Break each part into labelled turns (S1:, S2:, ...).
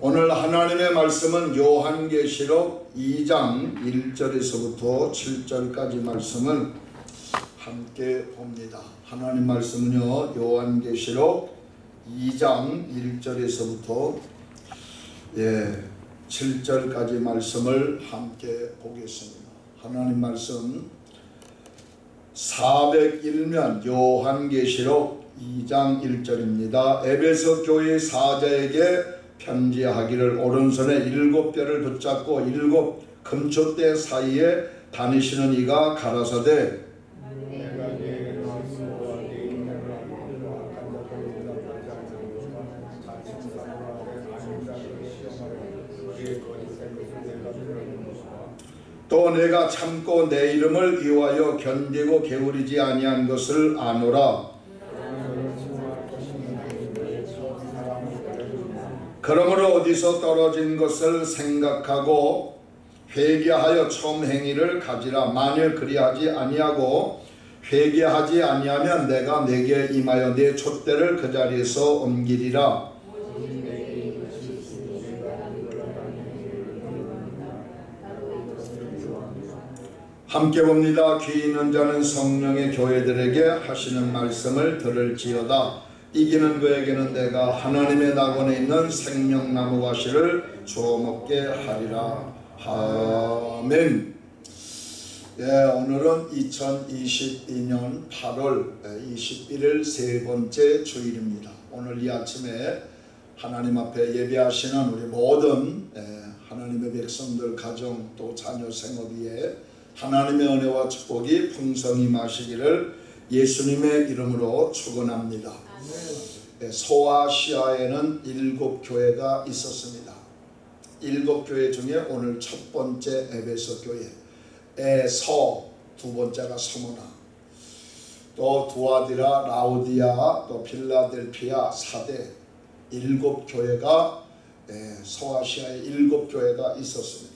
S1: 오늘 하나님의 말씀은 요한계시록 2장 1절에서부터 7절까지 말씀을 함께 봅니다. 하나님 말씀은요. 요한계시록 2장 1절에서부터 예, 7절까지 말씀을 함께 보겠습니다. 하나님 말씀 401면 요한계시록 2장 1절입니다. 에베소 교회 사자에게 편지하기를 오른손에 일곱 뼈를 붙잡고 일곱 금초대 사이에 다니시는 이가 가라사대. 또 내가 참고 내 이름을 위하여 견디고 게으르지 아니한 것을 아노라 그러므로 어디서 떨어진 것을 생각하고 회개하여 처음 행위를 가지라 만일 그리하지 아니하고 회개하지 아니하면 내가 내게 임하여 내 촛대를 그 자리에서 옮기리라 함께 봅니다. 귀 있는 자는 성령의 교회들에게 하시는 말씀을 들을지어다. 이기는 그에게는 내가 하나님의 낙원에 있는 생명나무 과실을 주어 먹게 하리라. 아멘. 예, 오늘은 2022년 8월 21일 세 번째 주일입니다. 오늘 이 아침에 하나님 앞에 예배하시는 우리 모든 하나님의 백성들 가정 또 자녀 생업 위에 하나님의 은혜와 축복이 풍성히 마시기를 예수님의 이름으로 축원합니다. 소아시아에는 일곱 교회가 있었습니다. 일곱 교회 중에 오늘 첫 번째 에베소 교회, 에서 두 번째가 서문화, 또 두아디라, 라우디아, 또 필라델피아, 사대 일곱 교회가 소아시아에 일곱 교회가 있었습니다.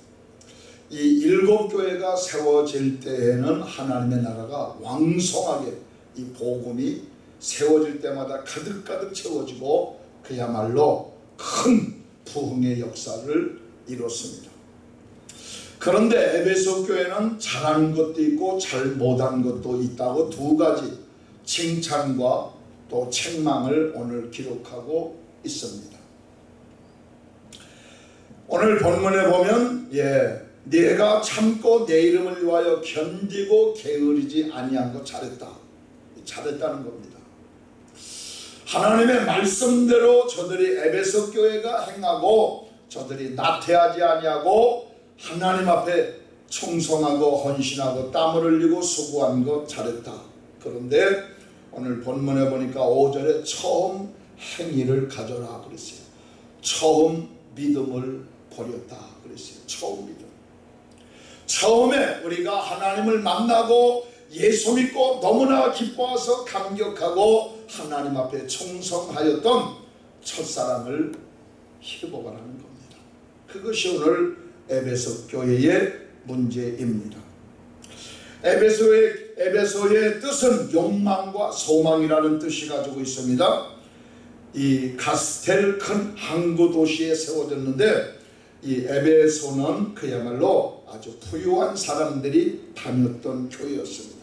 S1: 이 일곱 교회가 세워질 때에는 하나님의 나라가 왕성하게 이 복음이 세워질 때마다 가득가득 채워지고 그야말로 큰 부흥의 역사를 이뤘습니다. 그런데 에베소 교회는 잘하는 것도 있고 잘 못한 것도 있다고 두 가지 칭찬과 또 책망을 오늘 기록하고 있습니다. 오늘 본문에 보면 예, 내가 참고 내 이름을 위하여 견디고 게으르지 아니한 것 잘했다. 잘했다는 겁니다. 하나님의 말씀대로 저들이 에베소 교회가 행하고 저들이 나태하지 아니하고 하나님 앞에 충성하고 헌신하고 땀을 흘리고 수고한 것 잘했다. 그런데 오늘 본문에 보니까 5절에 처음 행위를 가져라 그랬어요. 처음 믿음을 버렸다 그랬어요. 처음 믿음. 처음에 우리가 하나님을 만나고 예수 믿고 너무나 기뻐서 감격하고 하나님 앞에 충성하였던 첫사랑을 회복하라는 겁니다. 그것이 오늘 에베소 교회의 문제입니다. 에베소의, 에베소의 뜻은 욕망과 소망이라는 뜻이 가지고 있습니다. 이 가스텔 큰 항구 도시에 세워졌는데 이 에베소는 그야말로 아주 부유한 사람들이 다녔던 교회였습니다.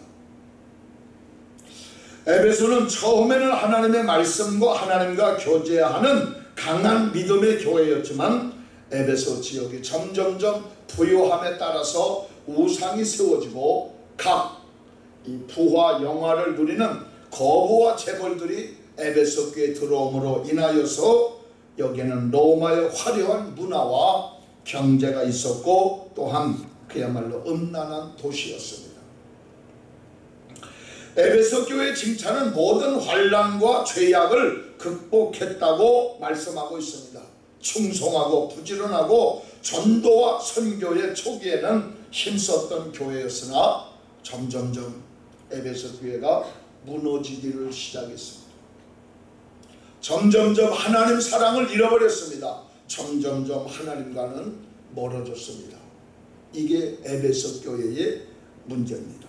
S1: 에베소는 처음에는 하나님의 말씀과 하나님과 교제하는 강한 믿음의 교회였지만 에베소 지역이 점점점 부유함에 따라서 우상이 세워지고 각 이 부와 영화를 누리는 거부와 재벌들이 에베소 교에 들어옴으로 인하여서 여기에는 로마의 화려한 문화와 경제가 있었고 또한 그야말로 음란한 도시였습니다. 에베소 교회 칭찬은 모든 환란과 죄악을 극복했다고 말씀하고 있습니다. 충성하고 부지런하고 전도와 선교의 초기에는 힘썼던 교회였으나 점점점 에베소 교회가 무너지기를 시작했습니다. 점점점 하나님 사랑을 잃어버렸습니다. 점점점 하나님과는 멀어졌습니다. 이게 에베소 교회의 문제입니다.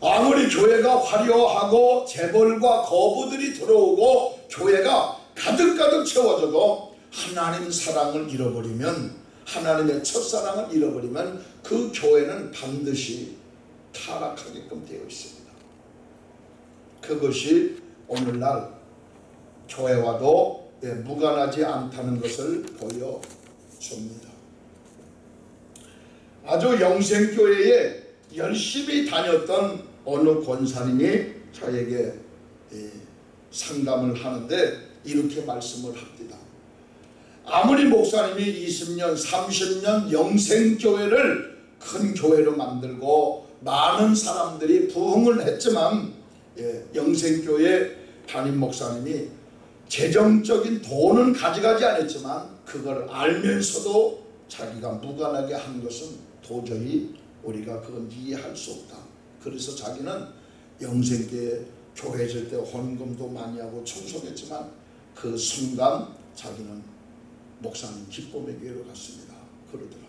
S1: 아무리 교회가 화려하고 재벌과 거부들이 들어오고 교회가 가득가득 채워져도 하나님 사랑을 잃어버리면 하나님의 첫사랑을 잃어버리면 그 교회는 반드시 타락하게끔 되어 있습니다. 그것이 오늘날 교회와도 예, 무관하지 않다는 것을 보여줍니다. 아주 영생교회에 열심히 다녔던 어느 권사님이 저에게 예, 상담을 하는데 이렇게 말씀을 합니다. 아무리 목사님이 20년, 30년 영생교회를 큰 교회로 만들고 많은 사람들이 부흥을 했지만 예, 영생교회 담임 목사님이 재정적인 돈은 가져가지 않았지만 그걸 알면서도 자기가 무관하게 한 것은 도저히 우리가 그건 이해할 수 없다. 그래서 자기는 영생교회 교회 질 때 헌금도 많이 하고 청소했지만 그 순간 자기는 목사님 기쁨의 교회로 갔습니다. 그러더라고요.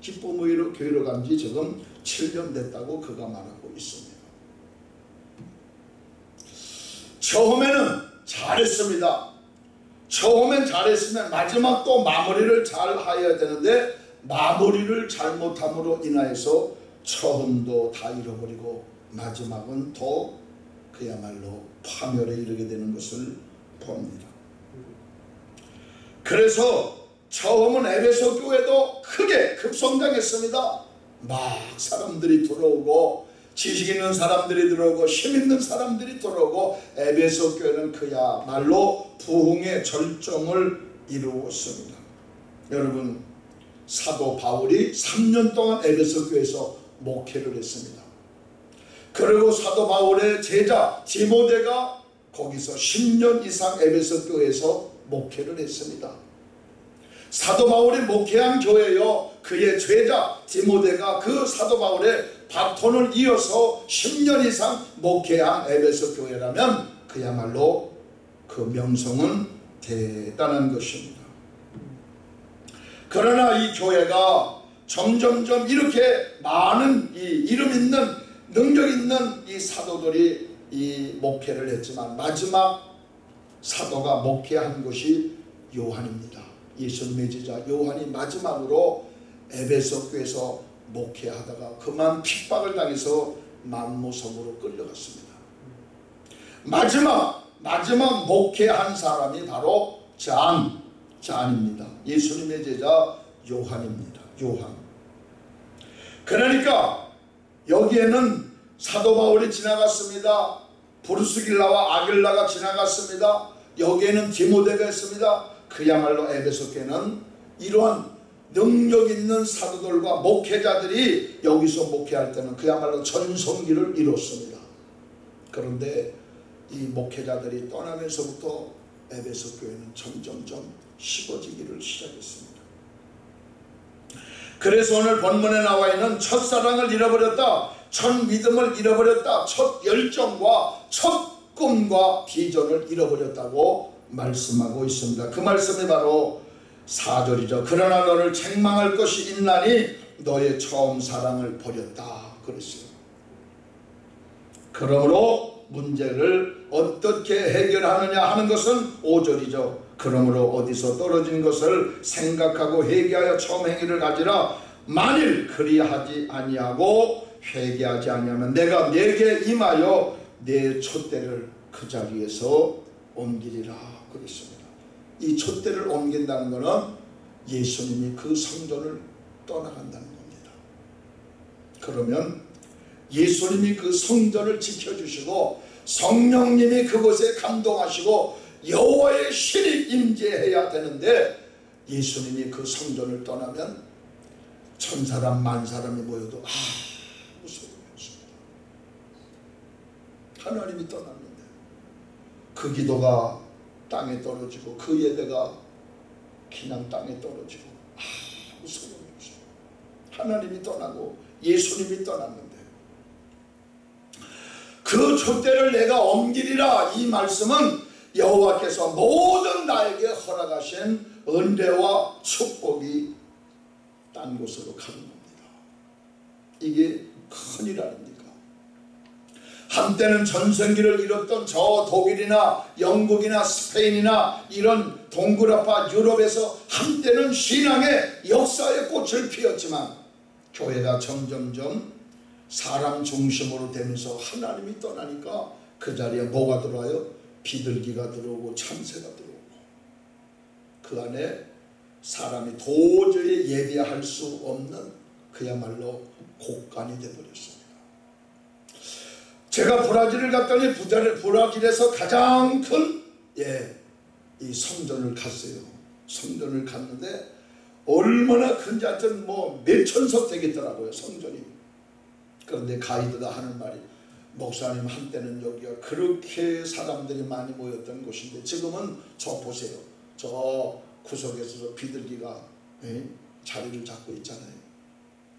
S1: 기쁨의 교회로 간 지 지금 7년 됐다고 그가 말하고 있습니다. 처음에는 잘했습니다. 처음엔 잘했으면 마지막 또 마무리를 잘 하여야 되는데 마무리를 잘못함으로 인하여서 처음도 다 잃어버리고 마지막은 더 그야말로 파멸에 이르게 되는 것을 봅니다. 그래서 처음은 에베소 교회도 크게 급성장했습니다. 막 사람들이 들어오고 지식 있는 사람들이 들어오고 힘 있는 사람들이 들어오고 에베소 교회는 그야말로 부흥의 절정을 이루었습니다. 여러분 사도 바울이 3년 동안 에베소 교회에서 목회를 했습니다. 그리고 사도 바울의 제자 디모데가 거기서 10년 이상 에베소 교회에서 목회를 했습니다. 사도 바울이 목회한 교회요 그의 제자 디모데가 그 사도 바울의 바톤을 이어서 10년 이상 목회한 에베소 교회라면 그야말로 그 명성은 대단한 것입니다. 그러나 이 교회가 점점점 이렇게 많은 이 이름 있는 능력 있는 이 사도들이 이 목회를 했지만 마지막 사도가 목회한 것이 요한입니다. 예수님의 제자 요한이 마지막으로 에베소 교에서 목회하다가 그만 핍박을 당해서 만모섬으로 끌려갔습니다. 마지막 마지막 목회한 사람이 바로 잔 잔입니다. 예수님의 제자 요한입니다. 요한. 그러니까 여기에는 사도 바울이 지나갔습니다. 브루스길라와 아길라가 지나갔습니다. 여기에는 디모데가 있습니다. 그야말로 에베소 교는 이러한 능력 있는 사도들과 목회자들이 여기서 목회할 때는 그야말로 전성기를 이뤘습니다. 그런데 이 목회자들이 떠나면서부터 에베소 교회는 점점점 식어지기를 시작했습니다. 그래서 오늘 본문에 나와 있는 첫사랑을 잃어버렸다. 첫 믿음을 잃어버렸다. 첫 열정과 첫 꿈과 비전을 잃어버렸다고 말씀하고 있습니다. 그 말씀이 바로 4절이죠. 그러나 너를 책망할 것이 있나니 너의 처음 사랑을 버렸다. 그랬어요. 그러므로 문제를 어떻게 해결하느냐 하는 것은 5절이죠. 그러므로 어디서 떨어진 것을 생각하고 회개하여 처음 행위를 가지라. 만일 그리하지 아니하고 회개하지 아니하면 내가 내게 임하여 내 촛대를 그 자리에서 옮기리라 그랬습니다. 이 촛대를 옮긴다는 것은 예수님이 그 성전을 떠나간다는 겁니다. 그러면 예수님이 그 성전을 지켜주시고 성령님이 그곳에 감동하시고 여호와의 신이 임재해야 되는데 예수님이 그 성전을 떠나면 천사람 만사람이 모여도 아무 소용이 없습니다. 하나님이 떠났는데 그 기도가 땅에 떨어지고 그 예배가 그냥 땅에 떨어지고 아무 소용이 없어요. 하나님이 떠나고 예수님이 떠났는데 그 촛대를 내가 옮기리라 이 말씀은 여호와께서 모든 나에게 허락하신 은혜와 축복이 딴 곳으로 가는 겁니다. 이게 큰일 아닙니까? 한때는 전성기를 이뤘던 저 독일이나 영국이나 스페인이나 이런 동그라파 유럽에서 한때는 신앙의 역사의 꽃을 피웠지만 교회가 점점점 사람 중심으로 되면서 하나님이 떠나니까 그 자리에 뭐가 들어와요? 비둘기가 들어오고 참새가 들어오고 그 안에 사람이 도저히 예배할 수 없는 그야말로 곡간이 되어버렸습니다. 제가 브라질을 갔더니 브라질에서 가장 큰 예, 이 성전을 갔어요. 성전을 갔는데 얼마나 큰지 하여튼 뭐 몇천석 되겠더라고요 성전이. 그런데 가이드가 하는 말이 목사님 한때는 여기가 그렇게 사람들이 많이 모였던 곳인데 지금은 저 보세요. 저 구석에서 비둘기가 예? 자리를 잡고 있잖아요.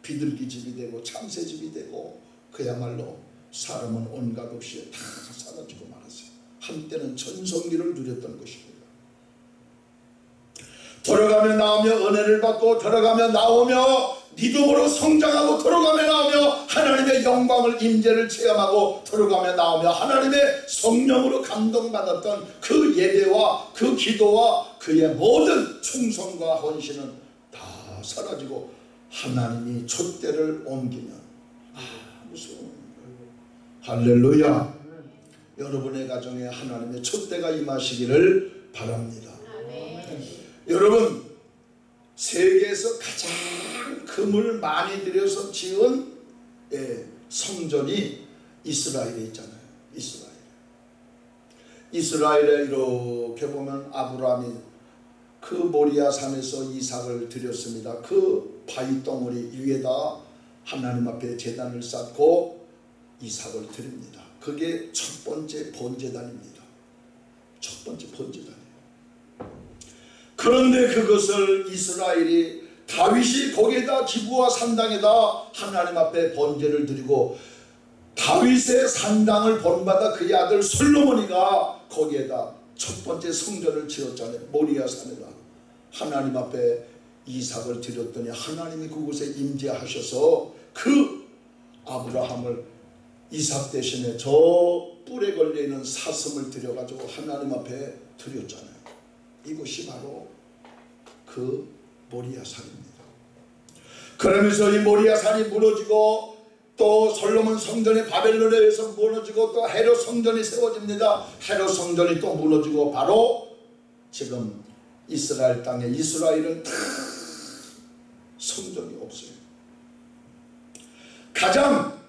S1: 비둘기 집이 되고 참새 집이 되고 그야말로 사람은 온갖 없이 다 사라지고 말았어요. 한때는 전성기를 누렸던 것입니다. 들어가며 나오며 은혜를 받고 들어가며 나오며 믿음으로 성장하고 들어가며 나오며 하나님의 영광을 임재를 체험하고 들어가며 나오며 하나님의 성령으로 감동받았던 그 예배와 그 기도와 그의 모든 충성과 헌신은 다 사라지고 하나님이 촛대를 옮기면 아 무서운 할렐루야. 여러분의 가정에 하나님의 촛대가 임하시기를 바랍니다 여러분 세계에서 가장 금을 많이 들여서 지은 예, 성전이 이스라엘에 있잖아요. 이스라엘. 이스라엘에 이렇게 보면 아브라함이 그 모리아 산에서 이삭을 드렸습니다. 그 바위 덩어리 위에다 하나님 앞에 제단을 쌓고 이삭을 드립니다. 그게 첫 번째 번제단입니다. 첫 번째 번제단 그런데 그것을 이스라엘이 다윗이 거기에다 기부와 산당에다 하나님 앞에 번제를 드리고 다윗의 산당을 본받아 그의 아들 솔로몬이가 거기에다 첫 번째 성전을 지었잖아요. 모리아 산에다 하나님 앞에 이삭을 드렸더니 하나님이 그곳에 임재하셔서 그 아브라함을 이삭 대신에 저 뿔에 걸려있는 사슴을 들여가지고 하나님 앞에 드렸잖아요. 이곳이 바로 그 모리아산입니다. 그러면서 이 모리아산이 무너지고 또 솔로몬 성전이 바벨론에 의해서 무너지고 또 헤롯 성전이 세워집니다. 헤롯 성전이 또 무너지고 바로 지금 이스라엘 땅에 이스라엘은 다 성전이 없어요. 가장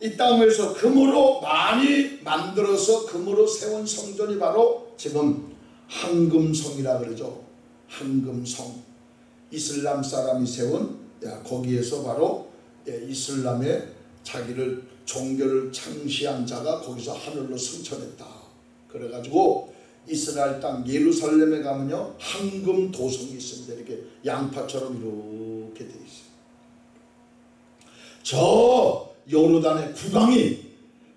S1: 이 땅에서 금으로 많이 만들어서 금으로 세운 성전이 바로 지금 황금성이라 그러죠. 황금성. 이슬람 사람이 세운 야, 거기에서 바로 예, 이슬람의 자기를 종교를 창시한 자가 거기서 하늘로 승천했다. 그래가지고 이스라엘 땅 예루살렘에 가면요 황금 도성이 있습니다. 이렇게 양파처럼 이렇게 돼 있어요. 저 요르단의 국왕이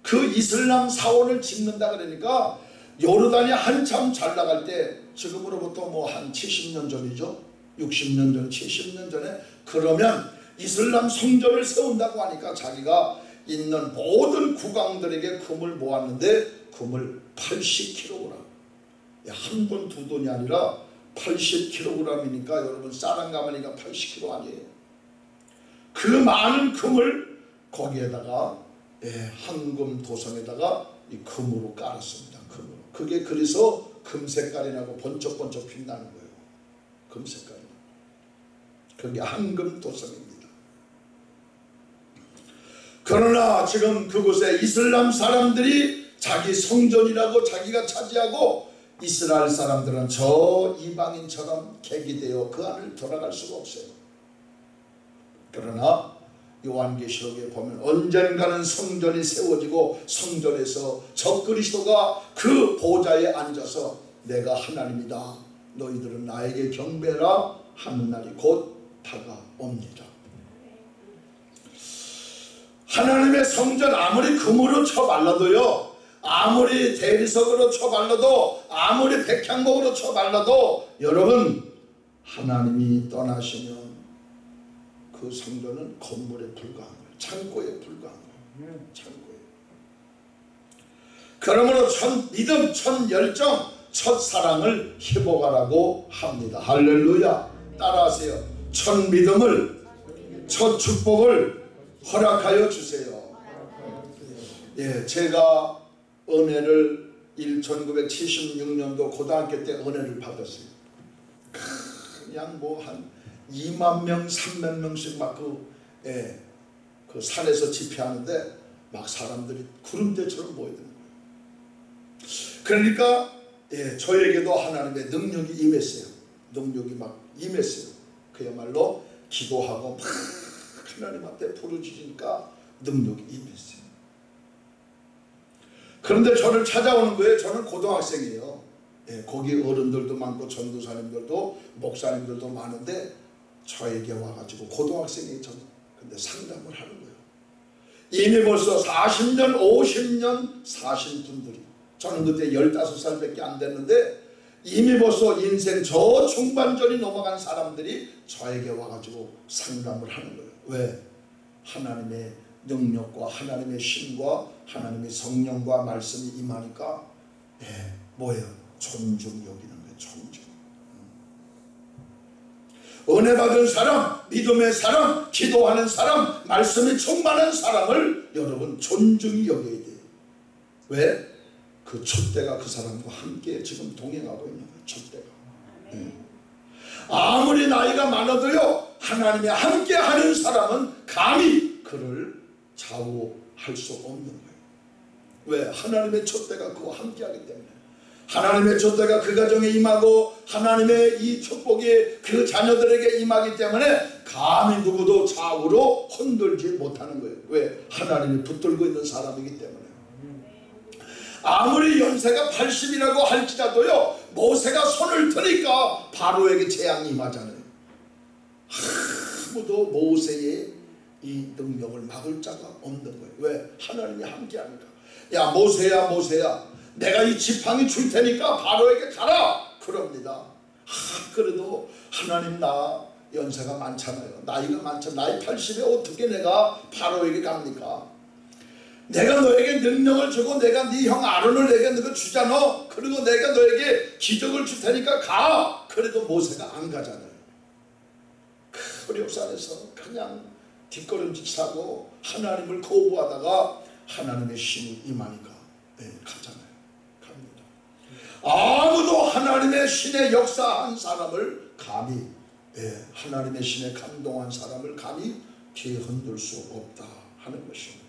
S1: 그 이슬람 사원을 짓는다 그러니까 요르단이 한참 잘 나갈 때 지금으로부터 뭐 한 70년 전이죠. 60년 전, 70년 전에 그러면 이슬람 성전을 세운다고 하니까 자기가 있는 모든 국왕들에게 금을 모았는데 금을 80kg 한번두 돈이 아니라 80kg이니까 여러분 쌀한 가마니까 80kg 아니에요. 그 많은 금을 거기에다가 예, 황금 도성에다가 이 금으로 깔았습니다. 금으로. 그게 그래서 금색깔이 나고 번쩍번쩍 빛나는 거예요. 금색깔이. 그게 황금 도성입니다. 그러나 지금 그곳에 이슬람 사람들이 자기 성전이라고 자기가 차지하고 이스라엘 사람들은 저 이방인처럼 객이 되어 그 안을 돌아갈 수가 없어요. 그러나 요한계시록에 보면 언젠가는 성전이 세워지고 성전에서 적그리스도가 그 보좌에 앉아서 내가 하나님이다. 너희들은 나에게 경배라 하는 날이 곧 다가옵니다. 하나님의 성전 아무리 금으로 쳐발라도요. 아무리 대리석으로 쳐발라도 아무리 백향목으로 쳐발라도 여러분 하나님이 떠나시면 그 성전은 건물에 불과한 거예요. 창고에 불과한 거예요. 창고에. 그러므로 첫 믿음, 첫 열정, 첫 사랑을 회복하라고 합니다. 할렐루야. 따라하세요. 첫 믿음을, 첫 축복을 허락하여 주세요. 예, 제가 은혜를 1976년도 고등학교 때 은혜를 받았어요. 그냥 뭐한 2만 명, 3만 명씩 막그 예, 그 산에서 집회하는데 막 사람들이 구름대처럼 모이는 거예요. 그러니까 예, 저에게도 하나님의 능력이 임했어요. 능력이 막 임했어요. 그야말로 기도하고 막 하나님 앞에 부르짖으니까 능력이 임했어요. 그런데 저를 찾아오는 거예요. 저는 고등학생이에요. 예, 거기 어른들도 많고 전도사님들도 목사님들도 많은데 저에게 와가지고 고등학생이 전 근데 상담을 하는 거예요. 이미 벌써 40년, 50년 사신 분들이 저는 그때 15살밖에 안 됐는데 이미 벌써 인생 저 중반전이 넘어간 사람들이 저에게 와가지고 상담을 하는 거예요. 왜? 하나님의 능력과 하나님의 신과 하나님의 성령과 말씀이 임하니까 예, 뭐예요? 존중 여기는 거예요. 존중. 은혜 받은 사람, 믿음의 사람, 기도하는 사람, 말씀이 충만한 사람을 여러분 존중이 여겨야 돼요. 왜? 그 촛대가 그 사람과 함께 지금 동행하고 있는 거예요. 촛대가. 예. 아무리 나이가 많아도요 하나님이 함께 하는 사람은 감히 그를 좌우할 수 없는 거예요. 왜? 하나님의 촛대가 그와 함께 하기 때문에. 하나님의 촛대가 그 가정에 임하고 하나님의 이 축복이 그 자녀들에게 임하기 때문에 감히 누구도 좌우로 흔들지 못하는 거예요. 왜? 하나님이 붙들고 있는 사람이기 때문에. 아무리 연세가 80이라고 할지라도요 모세가 손을 드니까 바로에게 재앙이 임하잖아요. 아무도 모세의 이 능력을 막을 자가 없는 거예요. 왜? 하나님이 함께하니까. 야 모세야 모세야 내가 이 지팡이 줄 테니까 바로에게 가라 그럽니다. 아, 그래도 하나님 나 연세가 많잖아요. 나이가 많잖아. 나이 80에 어떻게 내가 바로에게 갑니까? 내가 너에게 능력을 주고 내가 네 형 아론을 내게 너가 주잖아. 그리고 내가 너에게 기적을 줄 테니까 가. 그래도 모세가 안 가잖아요. 그 어렵산에서 그냥 뒷걸음질 차고 하나님을 거부하다가 하나님의 신이 임하니까 네, 가잖아요. 아무도 하나님의 신의 역사한 사람을 감히 예, 하나님의 신에 감동한 사람을 감히 뒤에 흔들 수 없다 하는 것입니다.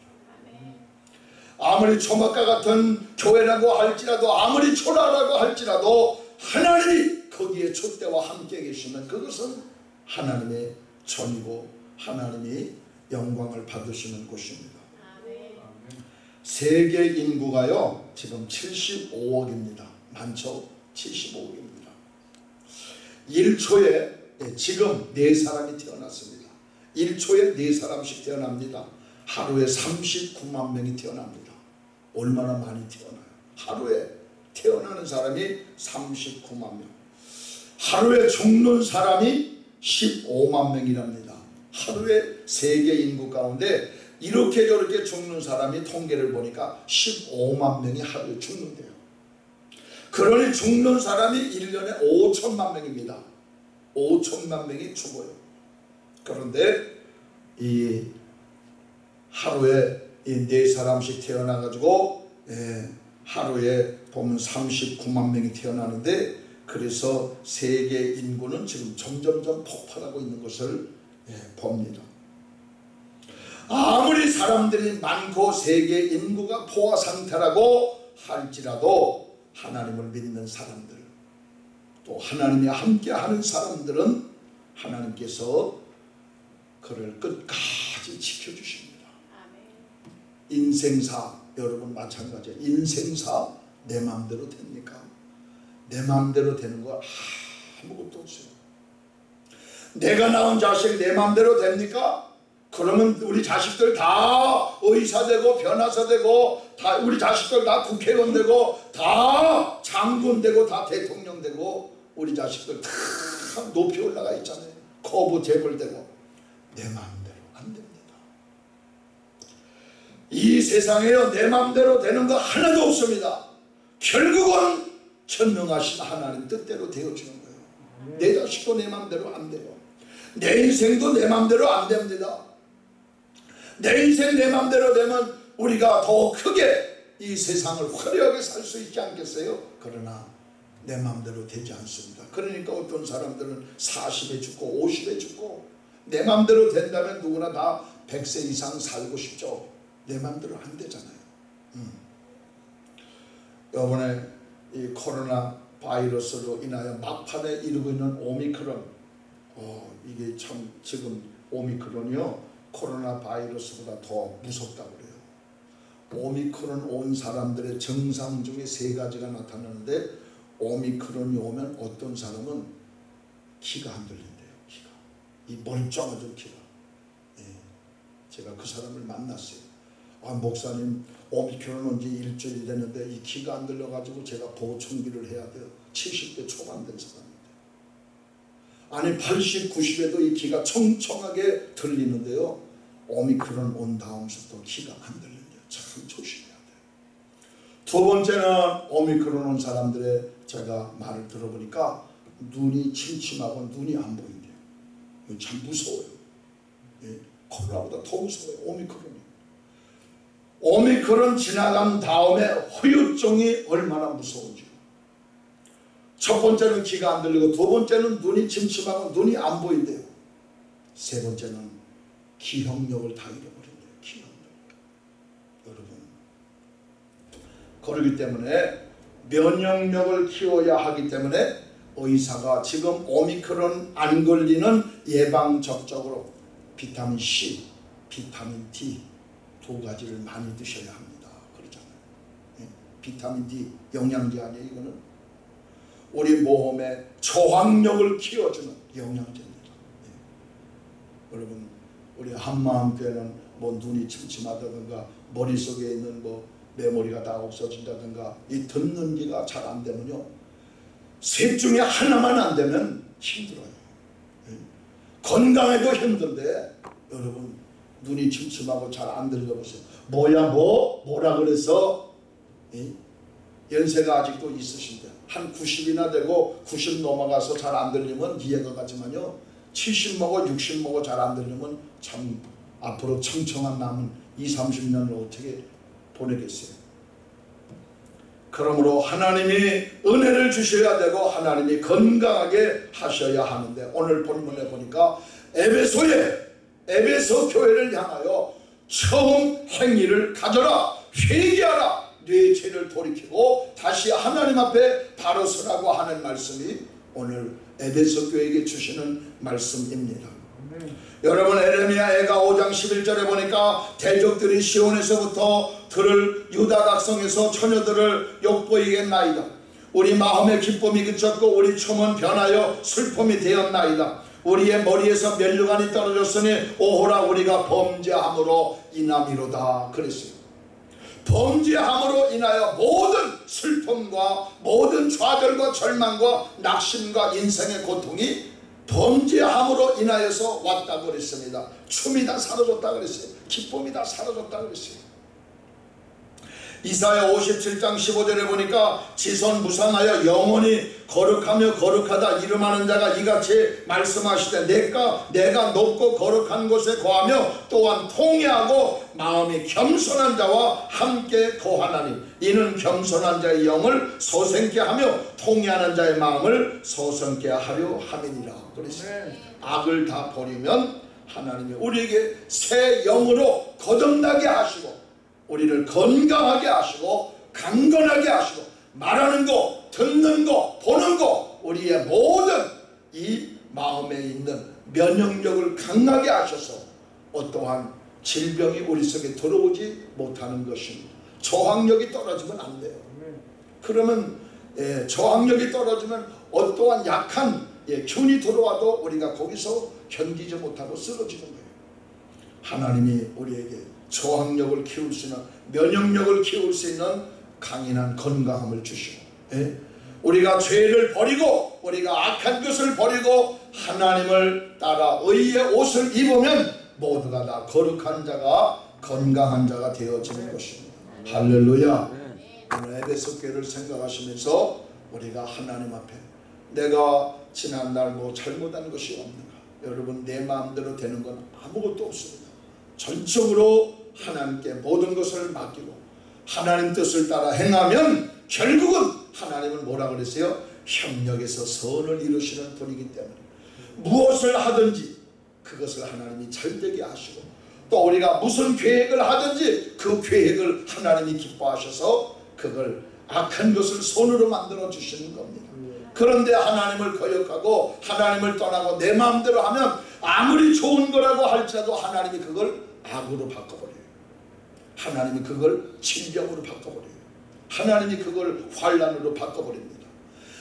S1: 아무리 초막과 같은 교회라고 할지라도 아무리 초라라고 할지라도 하나님이 거기에 촛대와 함께 계시면 그것은 하나님의 전이고 하나님이 영광을 받으시는 곳입니다. 세계 인구가요 지금 75억입니다. 많죠? 75억입니다. 1초에 예, 지금 네 사람이 태어났습니다. 1초에 네 사람씩 태어납니다. 하루에 39만 명이 태어납니다. 얼마나 많이 태어나요? 하루에 태어나는 사람이 39만 명. 하루에 죽는 사람이 15만 명이랍니다. 하루에 세계 인구 가운데 이렇게 저렇게 죽는 사람이 통계를 보니까 15만 명이 하루에 죽는데요. 그러니 죽는 사람이 1년에 5천만 명입니다. 5천만 명이 죽어요. 그런데 이 하루에 이 네 사람씩 태어나가지고 예, 하루에 보면 39만 명이 태어나는데 그래서 세계 인구는 지금 점점점 폭발하고 있는 것을 예, 봅니다. 아무리 사람들이 많고 세계 인구가 포화 상태라고 할지라도 하나님을 믿는 사람들 또 하나님이 함께하는 사람들은 하나님께서 그를 끝까지 지켜주십니다. 인생사 여러분 마찬가지예요. 인생사 내 마음대로 됩니까? 내 마음대로 되는 거 아무것도 없어요. 내가 낳은 자식 내 마음대로 됩니까? 그러면 우리 자식들 다 의사 되고 변호사 되고 다 우리 자식들 다 국회의원 되고 다 장군 되고 다 대통령 되고 우리 자식들 다 높이 올라가 있잖아요. 거부 재벌 되고 내 마음대로 안 됩니다. 이 세상에요 내 마음대로 되는 거 하나도 없습니다. 결국은 전능하신 하나님 뜻대로 되어지는 거예요. 내 자식도 내 마음대로 안 돼요. 내 인생도 내 마음대로 안 됩니다. 내 인생 내 마음대로 되면 우리가 더 크게 이 세상을 화려하게 살 수 있지 않겠어요? 그러나 내 마음대로 되지 않습니다. 그러니까 어떤 사람들은 40에 죽고 50에 죽고 내 마음대로 된다면 누구나 다 100세 이상 살고 싶죠. 내 마음대로 안 되잖아요. 음. 이번에 이 코로나 바이러스로 인하여 막판에 이르고 있는 오미크론 어, 이게 참 지금 오미크론이요 코로나 바이러스보다 더 무섭다고 그래요. 오미크론 온 사람들의 증상 중에 세 가지가 나타나는데 오미크론이 오면 어떤 사람은 키가 안 들린대요. 키가 이 멀쩡하던 키가. 예, 제가 그 사람을 만났어요. 아 목사님 오미크론 온 지 일주일이 됐는데 이 키가 안 들려가지고 제가 보청기를 해야 돼요. 70대 초반 된 사람인데. 아니 80, 90에도 이 키가 청청하게 들리는데요. 오미크론 온 다음부터 키가 안 들린대요. 참 조심해야 돼요. 두 번째는 오미크론 온 사람들의 제가 말을 들어보니까 눈이 침침하고 눈이 안 보인대요. 참 무서워요. 예, 코로나보다 더 무서워요. 오미크론이. 오미크론 지나간 다음에 후유증이 얼마나 무서운지. 첫 번째는 귀가 안 들리고 두 번째는 눈이 침침하고 눈이 안 보인대요. 세 번째는 기억력을 다 잃어버린대요. 기억력. 여러분. 그러기 때문에 면역력을 키워야 하기 때문에 의사가 지금 오미크론 안 걸리는 예방 접촉으로 비타민 C, 비타민 D 두 가지를 많이 드셔야 합니다. 그러잖아요. 예? 비타민 D 영양제 아니에요, 이거는? 우리 몸의 저항력을 키워주는. 여러분, 우리 한마음 교회는 뭐 눈이 침침하다든가 머릿속에 있는 뭐 메모리가 다 없어진다든가 이 듣는 기가 잘 안 되면요. 셋 중에 하나만 안 되면 힘들어요. 예. 건강해도 힘든데 여러분 눈이 침침하고 잘 안 들려보세요. 뭐야 뭐? 뭐라 그래서? 예? 연세가 아직도 있으신데 한 90이나 되고 90 넘어가서 잘 안 들리면 이해가 가지만요. 70 먹어 60 먹어 잘안 들리면 참 앞으로 청청한 남은 2, 30년을 어떻게 보내겠어요. 그러므로 하나님이 은혜를 주셔야 되고 하나님이 건강하게 하셔야 하는데 오늘 본문에 보니까 에베소에 에베소 교회를 향하여 처음 행위를 가져라 회개하라 네 죄를 돌이키고 다시 하나님 앞에 바로 서라고 하는 말씀이 오늘 에베소 교회에게 주시는 말씀입니다. 여러분 에레미야 애가 5장 11절에 보니까 대적들이 시온에서부터 들을 유다 각성에서 처녀들을 욕보이겠나이다. 우리 마음의 기쁨이 그쳤고 우리 춤은 변하여 슬픔이 되었나이다. 우리의 머리에서 멸류관이 떨어졌으니 오호라 우리가 범죄함으로 인함이로다 그랬어요. 범죄함으로 인하여 모든 슬픔과 모든 좌절과 절망과 낙심과 인생의 고통이 범죄함으로 인하여서 왔다고 그랬습니다. 춤이 다 사라졌다 그랬어요. 기쁨이 다 사라졌다 그랬어요. 이사야 57장 15절에 보니까 지선 무상하여 영원히 거룩하며 거룩하다 이름하는 자가 이같이 말씀하시되 내가 내가 높고 거룩한 곳에 거하며 또한 통회하고 마음이 겸손한 자와 함께 거하나니 이는 겸손한 자의 영을 소생케 하며 통회하는 자의 마음을 소생케 하려 함이니라 그랬어요. 악을 다 버리면 하나님이 우리에게 새 영으로 거듭나게 하시고 우리를 건강하게 하시고 강건하게 하시고 말하는 거, 듣는 거, 보는 거 우리의 모든 이 마음에 있는 면역력을 강하게 하셔서 어떠한 질병이 우리 속에 들어오지 못하는 것입니다. 저항력이 떨어지면 안 돼요. 그러면 예, 저항력이 떨어지면 어떠한 약한 예, 균이 들어와도 우리가 거기서 견디지 못하고 쓰러지는 거예요. 하나님이 우리에게 저항력을 키울 수 있는 면역력을 키울 수 있는 강인한 건강함을 주시고 예? 우리가 죄를 버리고 우리가 악한 것을 버리고 하나님을 따라 의의 옷을 입으면 모두가 다 거룩한 자가 건강한 자가 되어지는 것입니다. 할렐루야. 오늘 에베소 교회를 생각하시면서 우리가 하나님 앞에 내가 지난날 뭐 잘못한 것이 없는가 여러분 내 마음대로 되는 건 아무것도 없습니다 전적으로 하나님께 모든 것을 맡기고 하나님 뜻을 따라 행하면 결국은 하나님은 뭐라 그랬어요? 협력에서 선을 이루시는 분이기 때문에 무엇을 하든지 그것을 하나님이 잘되게 하시고 또 우리가 무슨 계획을 하든지 그 계획을 하나님이 기뻐하셔서 그걸 악한 것을 손으로 만들어 주시는 겁니다. 그런데 하나님을 거역하고 하나님을 떠나고 내 마음대로 하면 아무리 좋은 거라고 할지라도 하나님이 그걸 악으로 바꿔버려요. 하나님이 그걸 질병으로 바꿔버려요. 하나님이 그걸 환란으로 바꿔버립니다.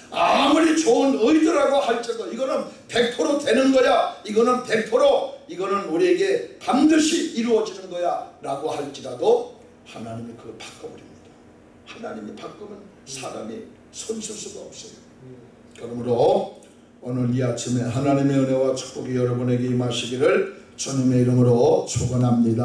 S1: 아무리 좋은 의도라고 할지라도 이거는 100% 되는 거야. 이거는 100% 이거는 우리에게 반드시 이루어지는 거야 라고 할지라도 하나님이 그걸 바꿔버립니다. 하나님이 바꾸면 사람이 손쓸 수가 없어요. 그러므로 오늘 이 아침에 하나님의 은혜와 축복이 여러분에게 임하시기를 주님의 이름으로 축원합니다.